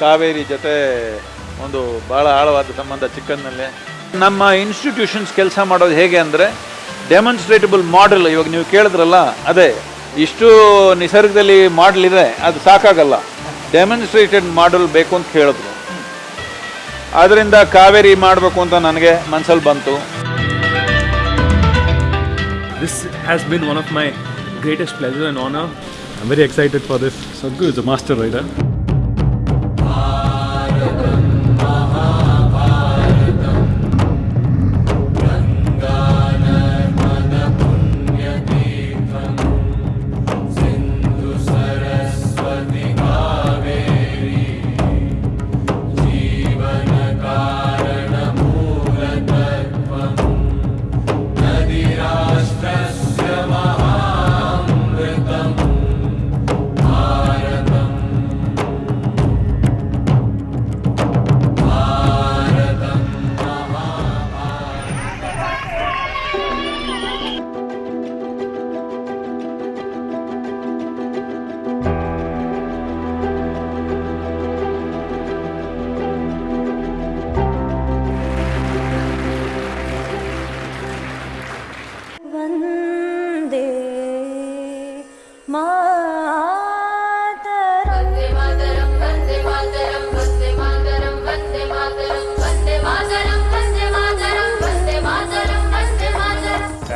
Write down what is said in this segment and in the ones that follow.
ಕಾವೇರಿ ಜೊತೆ ಒಂದು ಭಾಳ ಆಳವಾದ ಸಂಬಂಧ ಚಿಕ್ಕಂದಿನಲ್ಲಿ ನಮ್ಮ ಇನ್ಸ್ಟಿಟ್ಯೂಷನ್ಸ್ ಕೆಲಸ ಮಾಡೋದು ಹೇಗೆ ಅಂದರೆ ಡೆಮಾನ್ಸ್ಟ್ರೇಟಬಲ್ ಮಾಡೆಲ್ ಇವಾಗ ನೀವು ಕೇಳಿದ್ರಲ್ಲ, ಅದೇ, ಇಷ್ಟು ನಿಸರ್ಗದಲ್ಲಿ ಮಾಡಲ್ ಇದೆ ಅದು ಸಾಕಾಗಲ್ಲ ಡೆಮಾನ್ಸ್ಟ್ರೇಟೆಡ್ ಮಾಡೆಲ್ ಬೇಕು ಅಂತ ಹೇಳಿದ್ರು ಆದ್ದರಿಂದ ಕಾವೇರಿ ಮಾಡಬೇಕು ಅಂತ ನನಗೆ ಮನಸ್ಸಲ್ಲಿ ಬಂತು this has been one of my greatest pleasure and honor. I'm very excited for this. ಸಗ್ಗು is a master rider.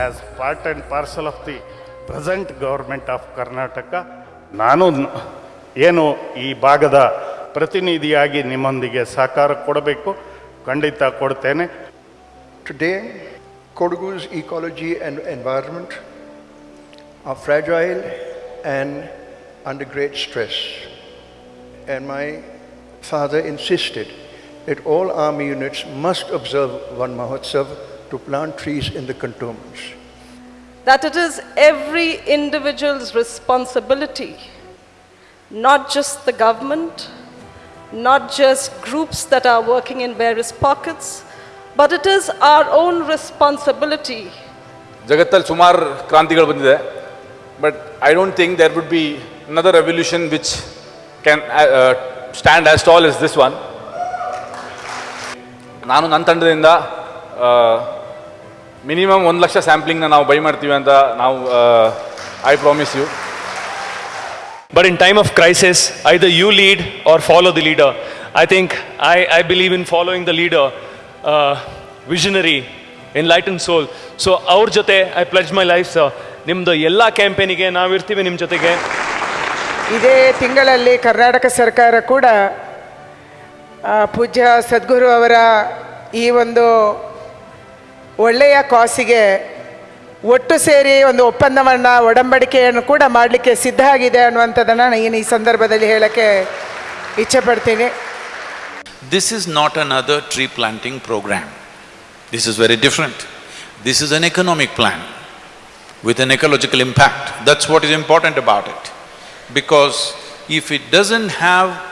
As part and parcel of the present government of Karnataka ನಾನು ಏನು ಈ ಭಾಗದ ಪ್ರತಿನಿಧಿಯಾಗಿ ನಿಮ್ಮೊಂದಿಗೆ ಸಹಕಾರ ಕೊಡಬೇಕು? ಖಂಡಿತ ಕೊಡ್ತೇನೆ. Today Kodagu's ecology and environment a fragile and under great stress. And my father insisted that all army units must observe one Mahotsav to plant trees in the cantonments. that it is every individual's responsibility, not just the government, not just groups that are working in various pockets, but it is our own responsibility ಜಗತ್ತಲ್ಲಿ ಸುಮಾರು ಕ್ರಾಂತಿಗಳು ಬಂದಿದೆ but I don't think there would be another revolution which can stand as tall is this one ನಾನು ನನ್ನ ತಂಡದಿಂದ minimum ಒಂದು ಲಕ್ಷ ಸ್ಯಾಂಪ್ಲಿಂಗ್ನ ನಾವು buy ಮಾಡ್ತೀವಿ ಅಂತ ನಾವು I promise you But in time of crisis, either you lead or follow the leader. I think I, I believe in following the leader, uh, visionary, enlightened soul. So ಅವ್ರ ಜೊತೆ I pledge my life sir ನಿಮ್ಮದು ಎಲ್ಲ ಕ್ಯಾಂಪೇನಿಗೆ ನಾವಿರ್ತೀವಿ ನಿಮ್ಮ ಜೊತೆಗೆ. ಇದೇ ತಿಂಗಳಲ್ಲಿ ಕರ್ನಾಟಕ ಸರ್ಕಾರ ಕೂಡ ಪೂಜ್ಯ ಸದ್ಗುರು ಅವರ ಈ ಒಂದು ಒಳ್ಳೆಯ ಕಾಸಿಗೆ ಒಟ್ಟು ಸೇರಿ ಒಂದು ಒಪ್ಪಂದವನ್ನು ಒಡಂಬಡಿಕೆಯನ್ನು ಕೂಡ ಮಾಡಲಿಕ್ಕೆ ಸಿದ್ಧ ಆಗಿದೆ ಅನ್ನುವಂಥದ್ದನ್ನು ನಾನು ಈ ಸಂದರ್ಭದಲ್ಲಿ ಹೇಳಕ್ಕೆ ಇಚ್ಛೆ ಪಡ್ತೀನಿ This not not another tree planting program this is very different this is an economic plan. With an ecological impact. That's what is important about it. Because if it doesn't have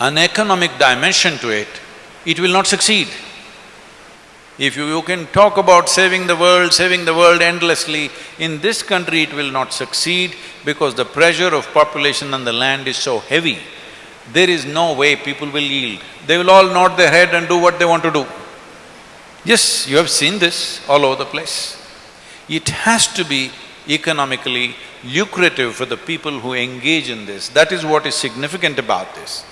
an economic dimension to it, it will not succeed. If you, you can talk about saving the world, saving the world endlessly, in this country it will not succeed because the pressure of population on the land is so heavy. There is no way people will yield. They will all nod their head and do what they want to do. Yes, you have seen this all over the place. It has to be economically lucrative for the people who engage in this. That is what is significant about this.